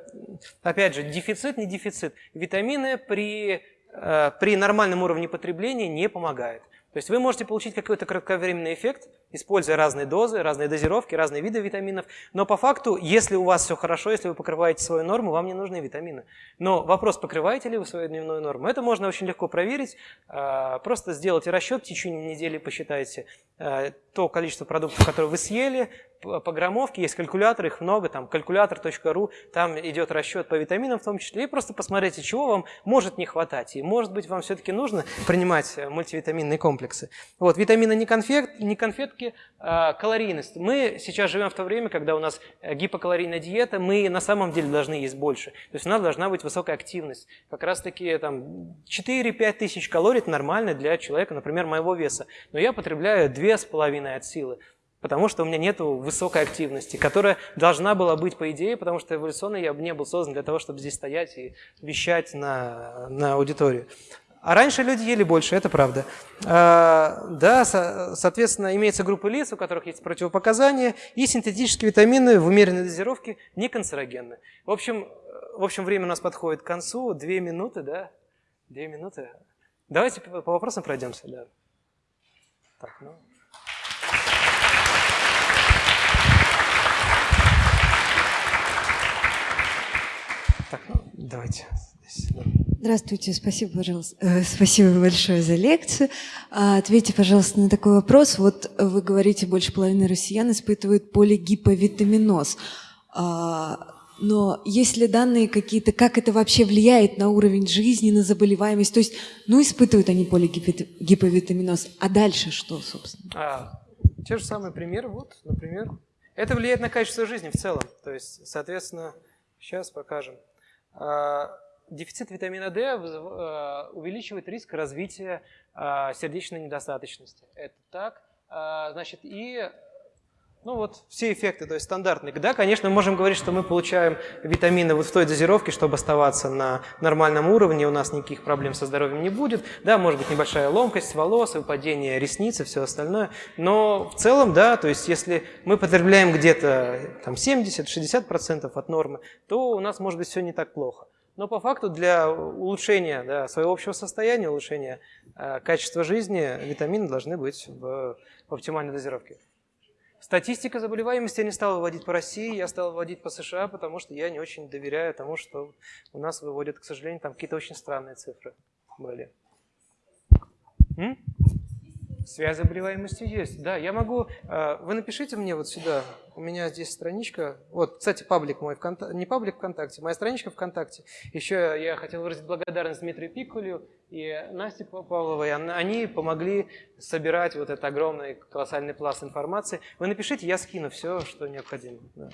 опять же, дефицит, не дефицит. Витамины при при нормальном уровне потребления не помогает. То есть вы можете получить какой-то кратковременный эффект, используя разные дозы, разные дозировки, разные виды витаминов. Но по факту, если у вас все хорошо, если вы покрываете свою норму, вам не нужны витамины. Но вопрос, покрываете ли вы свою дневную норму, это можно очень легко проверить. Э, просто сделайте расчет, в течение недели посчитайте э, то количество продуктов, которые вы съели, по граммовке, есть калькулятор, их много, там калькулятор.ру, там идет расчет по витаминам в том числе, и просто посмотрите, чего вам может не хватать, и может быть вам все-таки нужно принимать э, мультивитаминные комплексы. Вот, витамины не, конфет, не конфетки, а калорийность. Мы сейчас живем в то время, когда у нас э, гипокалорийная диета, мы на самом деле должны есть больше, то есть у нас должна быть высокая активность. Как раз таки там 4-5 тысяч калорий нормально для человека, например, моего веса, но я потребляю 2,5 от силы потому что у меня нет высокой активности, которая должна была быть по идее, потому что эволюционно я не был создан для того, чтобы здесь стоять и вещать на, на аудиторию. А раньше люди ели больше, это правда. А, да, со, соответственно, имеется группа лиц, у которых есть противопоказания, и синтетические витамины в умеренной дозировке не канцерогенны. В общем, в общем, время у нас подходит к концу. Две минуты, да? Две минуты. Давайте по вопросам пройдемся, да. Так, ну... Так, ну, давайте. Здравствуйте, спасибо, пожалуйста, э, спасибо большое за лекцию. А, ответьте, пожалуйста, на такой вопрос. Вот вы говорите, больше половины россиян испытывают полигиповитаминоз. А, но есть ли данные какие-то, как это вообще влияет на уровень жизни, на заболеваемость? То есть, ну, испытывают они полигиповитаминоз, а дальше что, собственно? А, те же самые примеры, вот, например. Это влияет на качество жизни в целом. То есть, соответственно, сейчас покажем. А, дефицит витамина D э, увеличивает риск развития э, сердечной недостаточности. Это так. Значит, и ну вот все эффекты, то есть стандартные. Да, конечно, мы можем говорить, что мы получаем витамины вот в той дозировке, чтобы оставаться на нормальном уровне, у нас никаких проблем со здоровьем не будет. Да, может быть небольшая ломкость волос, выпадение ресниц и все остальное. Но в целом, да, то есть если мы потребляем где-то там 70-60% от нормы, то у нас может быть все не так плохо. Но по факту для улучшения да, своего общего состояния, улучшения э, качества жизни витамины должны быть в, в оптимальной дозировке. Статистика заболеваемости я не стал выводить по России, я стал выводить по США, потому что я не очень доверяю тому, что у нас выводят, к сожалению, там какие-то очень странные цифры были. М? Связь заболеваемости есть. Да, я могу... Э, вы напишите мне вот сюда. У меня здесь страничка. Вот, кстати, паблик мой. Вконтакте, не паблик ВКонтакте, моя страничка ВКонтакте. Еще я хотел выразить благодарность Дмитрию Пикулю и Насте Павловой. Они помогли собирать вот этот огромный, колоссальный пласт информации. Вы напишите, я скину все, что необходимо. Да,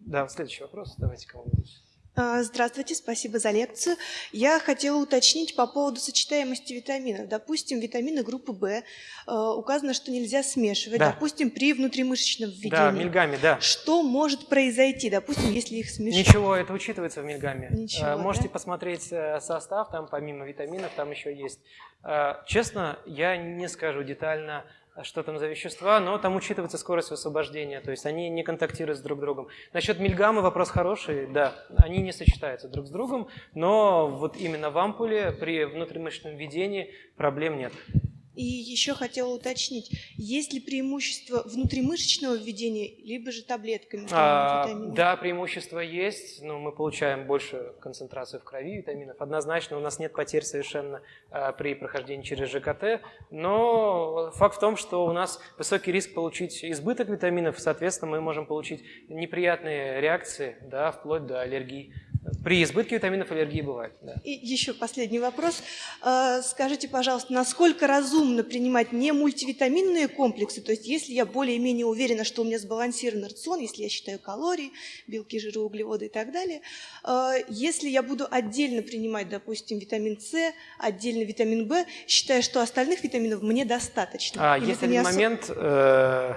да следующий вопрос. Давайте кому-нибудь. А, здравствуйте, спасибо за лекцию. Я хотела уточнить по поводу сочетаемости витаминов. Допустим, витамины группы В а, указано, что нельзя смешивать. Да. Допустим, при внутримышечном введении. Да, мильгами, да. Что может произойти, допустим, если их смешать? Ничего, это учитывается в мильгаме. Ничего, а, Можете да? посмотреть э, состав, там помимо витаминов, там еще есть. Честно, я не скажу детально, что там за вещества, но там учитывается скорость высвобождения, то есть они не контактируют с друг другом. Насчет мильгамы вопрос хороший, да, они не сочетаются друг с другом, но вот именно в ампуле при внутримышечном введении проблем нет. И еще хотела уточнить, есть ли преимущество внутримышечного введения, либо же таблетками? А, да, преимущество есть, но мы получаем больше концентрацию в крови витаминов. Однозначно у нас нет потерь совершенно а, при прохождении через ЖКТ, но факт в том, что у нас высокий риск получить избыток витаминов, соответственно, мы можем получить неприятные реакции, да, вплоть до аллергии. При избытке витаминов аллергии бывает. Да. И еще последний вопрос. А, скажите, пожалуйста, насколько разумно принимать не мультивитаминные комплексы? То есть, если я более-менее уверена, что у меня сбалансированный рацион, если я считаю калории, белки, жиры, углеводы и так далее, а, если я буду отдельно принимать, допустим, витамин С, отдельно витамин В, считая, что остальных витаминов мне достаточно? А, есть один момент... Э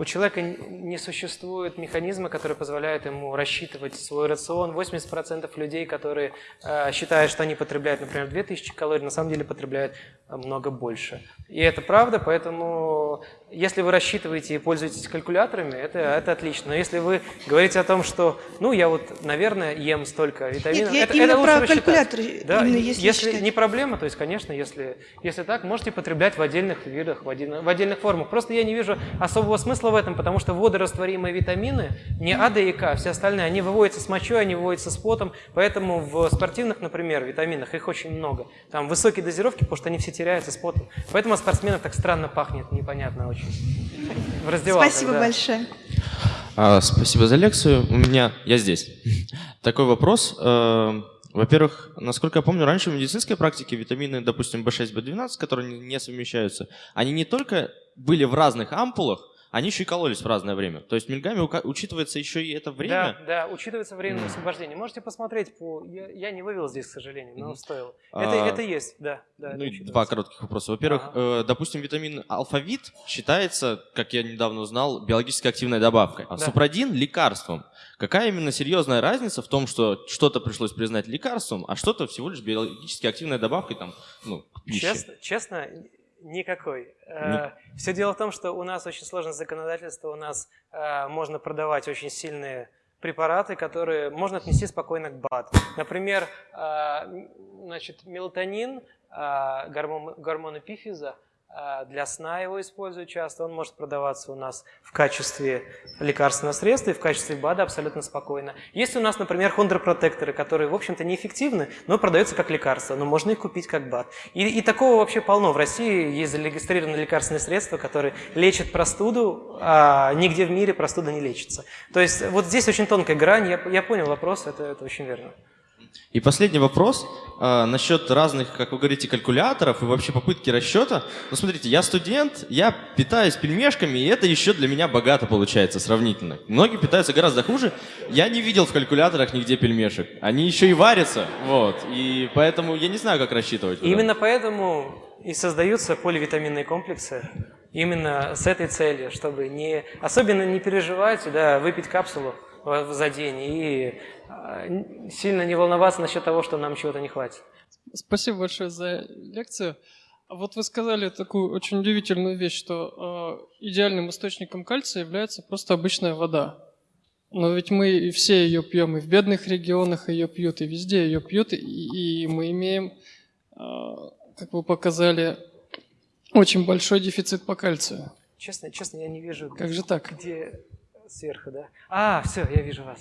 у человека не существует механизма, который позволяет ему рассчитывать свой рацион. 80% людей, которые э, считают, что они потребляют, например, 2000 калорий, на самом деле потребляют э, много больше. И это правда, поэтому если вы рассчитываете и пользуетесь калькуляторами, это, это отлично. Но если вы говорите о том, что, ну, я вот, наверное, ем столько витаминов, Нет, это, именно это про калькулятор. Да, именно если если не проблема, то есть, конечно, если, если так, можете потреблять в отдельных видах, в, отдельных, в отдельных формах. Просто я не вижу особого смысла в этом, потому что водорастворимые витамины, не А, Д и К, все остальные, они выводятся с мочой, они выводятся с потом, поэтому в спортивных, например, витаминах их очень много. Там высокие дозировки, потому что они все теряются с потом. Поэтому от спортсменов так странно пахнет, непонятно очень. В раздевалках, Спасибо да. большое. А, спасибо за лекцию. У меня, я здесь. Такой вопрос. Э, во-первых, насколько я помню, раньше в медицинской практике витамины, допустим, B6, B12, которые не совмещаются, они не только были в разных ампулах, они еще и кололись в разное время. То есть мильгами учитывается еще и это время? Да, да, учитывается время освобождения. Можете посмотреть по... Я, я не вывел здесь, к сожалению, но стоило. Это, а... это есть, да. да ну, два коротких вопроса. Во-первых, ага. э, допустим, витамин алфавит считается, как я недавно узнал, биологически активной добавкой, а да. супрадин – лекарством. Какая именно серьезная разница в том, что что-то пришлось признать лекарством, а что-то всего лишь биологически активной добавкой там, ну, к пище? Честно, честно Никакой. Э, Все дело в том, что у нас очень сложное законодательство, у нас э, можно продавать очень сильные препараты, которые можно отнести спокойно к БАД. Например, э, значит, мелатонин, гормон, гормон эпифиза – для сна его используют часто. Он может продаваться у нас в качестве лекарственного средства и в качестве БАДа абсолютно спокойно. Есть у нас, например, хондропротекторы, которые, в общем-то, неэффективны, но продаются как лекарства, но можно их купить как БАД. И, и такого вообще полно. В России есть зарегистрированные лекарственные средства, которые лечат простуду, а нигде в мире простуда не лечится. То есть вот здесь очень тонкая грань. Я, я понял вопрос, это, это очень верно. И последний вопрос э, насчет разных, как вы говорите, калькуляторов и вообще попытки расчета. Ну, смотрите, я студент, я питаюсь пельмешками, и это еще для меня богато получается сравнительно. Многие питаются гораздо хуже. Я не видел в калькуляторах нигде пельмешек. Они еще и варятся, вот. И поэтому я не знаю, как рассчитывать. Именно поэтому и создаются поливитаминные комплексы именно с этой целью, чтобы не, особенно не переживать, да, выпить капсулу за день и сильно не волноваться насчет того, что нам чего-то не хватит. Спасибо большое за лекцию. Вот вы сказали такую очень удивительную вещь, что э, идеальным источником кальция является просто обычная вода. Но ведь мы все ее пьем, и в бедных регионах ее пьют, и везде ее пьют, и, и мы имеем, э, как вы показали, очень большой дефицит по кальцию. Честно, честно, я не вижу. Как же так? Где сверху, да? А, все, я вижу вас.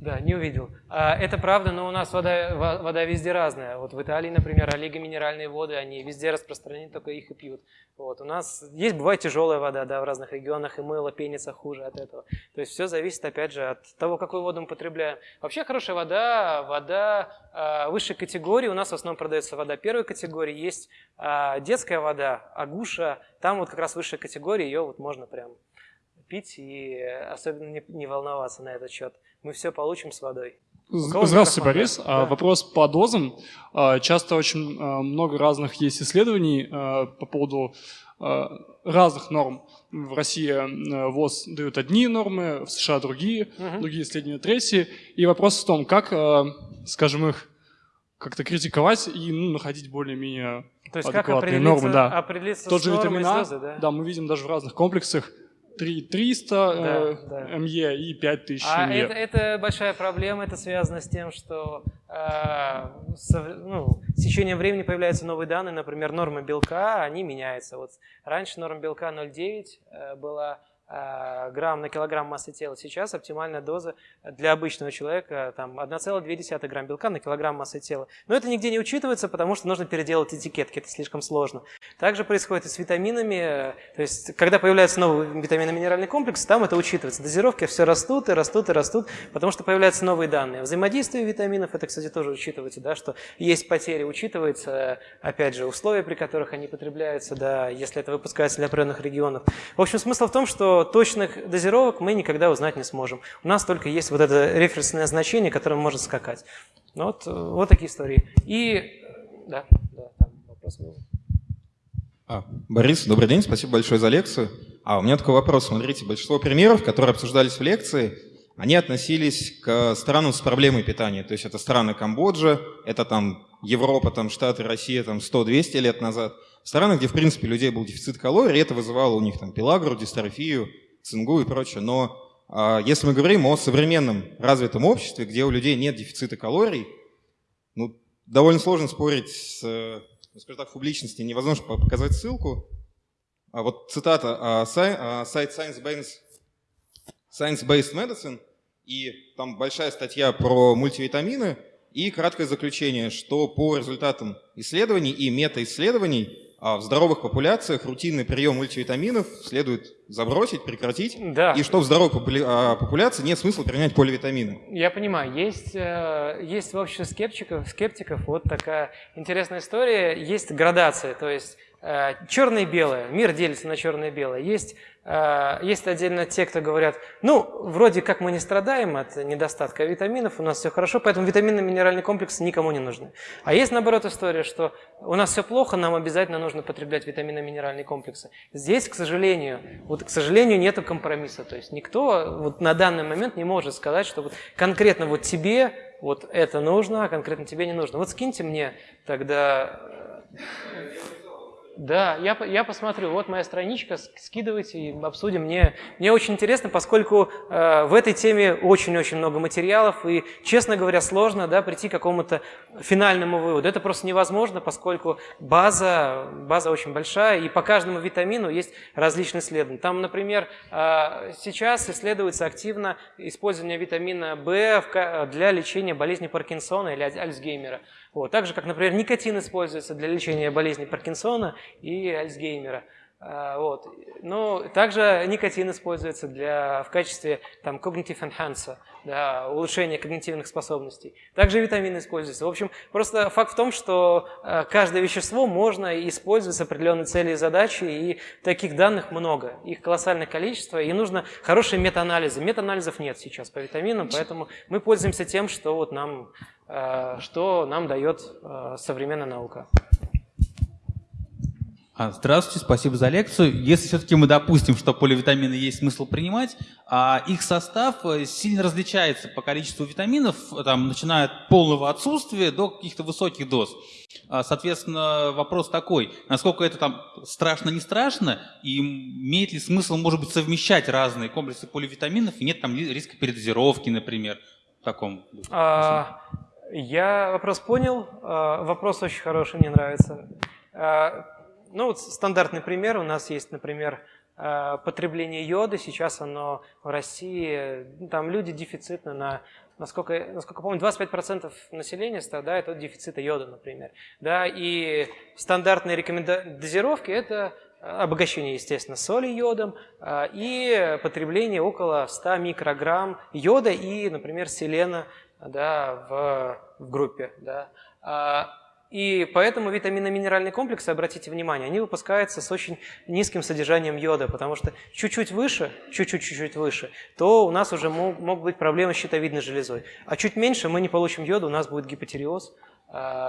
Да, не увидел. А, это правда, но у нас вода, вода везде разная. Вот в Италии, например, олигоминеральные воды, они везде распространены, только их и пьют. Вот. У нас есть, бывает, тяжелая вода да, в разных регионах, и мыло пенится хуже от этого. То есть все зависит, опять же, от того, какую воду мы потребляем. Вообще хорошая вода, вода э, высшей категории. У нас в основном продается вода первой категории. Есть э, детская вода, агуша. Там вот как раз высшая категория, ее вот можно прям пить и особенно не, не волноваться на этот счет мы все получим с водой. Здравствуйте, Борис. А, да. Вопрос по дозам. А, часто очень а, много разных есть исследований по поводу разных норм. В России ВОЗ дают одни нормы, в США другие, угу. другие исследования третьи. И вопрос в том, как, скажем, их как-то критиковать и ну, находить более-менее адекватные нормы. Да. Определиться Тот же витамина, да? да, мы видим даже в разных комплексах 3300 да, э, да. МЕ и 5000 а МЕ. Это, это большая проблема, это связано с тем, что э, со, ну, с течением времени появляются новые данные, например, нормы белка, они меняются. Вот раньше норма белка 0,9 э, была грамм на килограмм массы тела. Сейчас оптимальная доза для обычного человека там 1,2 грамм белка на килограмм массы тела. Но это нигде не учитывается, потому что нужно переделать этикетки, это слишком сложно. Также происходит и с витаминами. То есть, когда появляются новые витаминно-минеральный комплекс, там это учитывается. Дозировки все растут и растут и растут, потому что появляются новые данные. Взаимодействие витаминов, это, кстати, тоже учитывается, да, что есть потери, учитывается, опять же, условия, при которых они потребляются, да, если это выпускается для определенных регионов. В общем, смысл в том, что точных дозировок мы никогда узнать не сможем. У нас только есть вот это референсное значение, которое может скакать. Ну вот, вот такие истории. И, да, да, там вопрос был. А, Борис, добрый день, спасибо большое за лекцию. А у меня такой вопрос. Смотрите, большинство примеров, которые обсуждались в лекции, они относились к странам с проблемой питания. То есть это страны Камбоджа, это там Европа, там Штаты, Россия там 100-200 лет назад – страны, где, в принципе, людей был дефицит калорий, это вызывало у них там пелагру, дистрофию, цингу и прочее. Но а, если мы говорим о современном развитом обществе, где у людей нет дефицита калорий, ну, довольно сложно спорить с, ну, скажем так, в публичности, невозможно показать ссылку. А вот цитата, а, сай, а, сайт Science-Based Science Medicine, и там большая статья про мультивитамины, и краткое заключение, что по результатам исследований и метаисследований а в здоровых популяциях рутинный прием мультивитаминов следует забросить, прекратить, да. и что в здоровой а, популяции нет смысла применять поливитамины. Я понимаю, есть, э, есть в обществе скептиков, скептиков вот такая интересная история, есть градация, то есть черное и белое, мир делится на черное и белое. Есть Э, есть отдельно те, кто говорят, ну, вроде как мы не страдаем от недостатка витаминов, у нас все хорошо, поэтому витаминно-минеральный комплекс никому не нужны. А есть, наоборот, история, что у нас все плохо, нам обязательно нужно потреблять витаминно-минеральные комплексы. Здесь, к сожалению, вот, к сожалению, нет компромисса. То есть никто вот на данный момент не может сказать, что вот конкретно вот тебе вот это нужно, а конкретно тебе не нужно. Вот скиньте мне тогда да, я, я посмотрю. Вот моя страничка, скидывайте и обсудим. Мне, мне очень интересно, поскольку э, в этой теме очень-очень много материалов, и, честно говоря, сложно да, прийти к какому-то финальному выводу. Это просто невозможно, поскольку база, база очень большая, и по каждому витамину есть различные исследования. Там, например, э, сейчас исследуется активно использование витамина В для лечения болезни Паркинсона или Альцгеймера. Вот. Так же, как, например, никотин используется для лечения болезни Паркинсона и Альцгеймера. А, вот. Ну, также никотин используется для, в качестве там, cognitive enhancer, да, улучшения когнитивных способностей. Также витамины используются. В общем, просто факт в том, что а, каждое вещество можно использовать с определенной целью и задачей, и таких данных много. Их колоссальное количество, и нужно хорошие метаанализы. Метаанализов нет сейчас по витаминам, поэтому мы пользуемся тем, что, вот нам, что нам дает современная наука. А, здравствуйте, спасибо за лекцию. Если все-таки мы допустим, что поливитамины есть смысл принимать, а их состав э, сильно различается по количеству витаминов, там, начиная от полного отсутствия до каких-то высоких доз. А, соответственно, вопрос такой, насколько это там страшно, не страшно, и имеет ли смысл, может быть, совмещать разные комплексы поливитаминов, и нет там риска передозировки, например, в таком? А, я вопрос понял, а, вопрос очень хороший, мне нравится. А, ну, вот стандартный пример. У нас есть, например, э, потребление йода. Сейчас оно в России, ну, там люди дефицитны на, насколько, насколько помню, 25% населения страдает от дефицита йода, например. Да, и стандартные рекомендации дозировки – это обогащение, естественно, соли йодом и потребление около 100 микрограмм йода и, например, селена да, в, в группе. Да. А, и поэтому витаминно-минеральные комплексы, обратите внимание, они выпускаются с очень низким содержанием йода, потому что чуть-чуть выше, чуть-чуть-чуть выше, то у нас уже мог, могут быть проблемы с щитовидной железой. А чуть меньше мы не получим йода, у нас будет гипотереоз,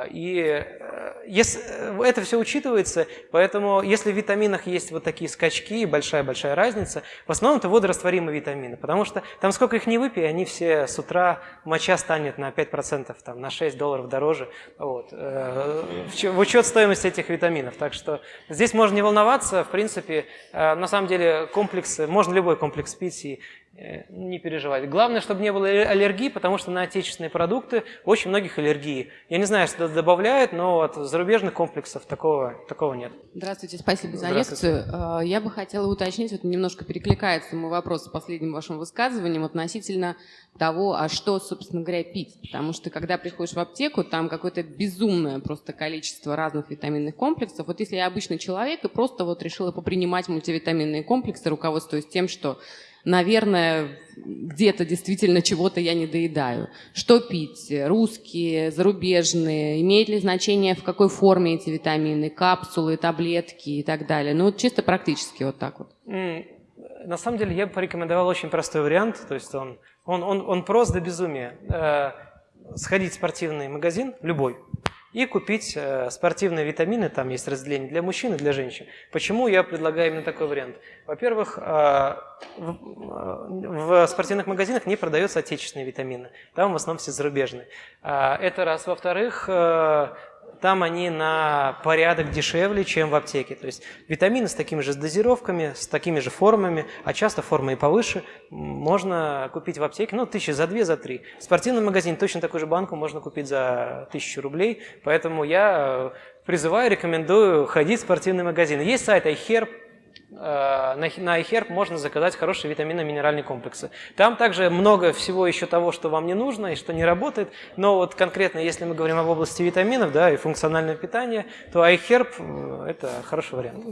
и э, если, э, это все учитывается, поэтому если в витаминах есть вот такие скачки, большая-большая разница, в основном это водорастворимые витамины, потому что там сколько их не выпей, они все с утра, моча станет на 5%, там, на 6 долларов дороже, вот, э, в учет стоимости этих витаминов. Так что здесь можно не волноваться, в принципе, на самом деле комплексы, можно любой комплекс пить и не переживать. Главное, чтобы не было аллергии, потому что на отечественные продукты очень многих аллергии. Я не знаю, что добавляют, но от зарубежных комплексов такого, такого нет. Здравствуйте, спасибо за лекцию. Э, я бы хотела уточнить, вот немножко перекликается мой вопрос с последним вашим высказыванием относительно того, а что, собственно говоря, пить. Потому что, когда приходишь в аптеку, там какое-то безумное просто количество разных витаминных комплексов. Вот если я обычный человек и просто вот решила попринимать мультивитаминные комплексы, руководствуясь тем, что наверное, где-то действительно чего-то я не доедаю. Что пить? Русские, зарубежные? Имеет ли значение, в какой форме эти витамины? Капсулы, таблетки и так далее? Ну, чисто практически вот так вот. На самом деле, я бы порекомендовал очень простой вариант. То есть он, он, он, он прост до безумия. Э, сходить в спортивный магазин, любой, и купить э, спортивные витамины, там есть разделение для мужчин и для женщин. Почему я предлагаю именно такой вариант? Во-первых, э, в, в спортивных магазинах не продаются отечественные витамины, там в основном все зарубежные. Э, это раз. Во-вторых, э, там они на порядок дешевле, чем в аптеке. То есть витамины с такими же дозировками, с такими же формами, а часто формы и повыше, можно купить в аптеке, ну, тысячи за две, за три. В спортивном магазине точно такую же банку можно купить за тысячу рублей, поэтому я призываю, рекомендую ходить в спортивный магазин. Есть сайт iHerb, Э, на iHerb можно заказать хорошие витаминно-минеральные комплексы. Там также много всего еще того, что вам не нужно и что не работает, но вот конкретно, если мы говорим об области витаминов да, и функционального питания, то iHerb – это хороший вариант.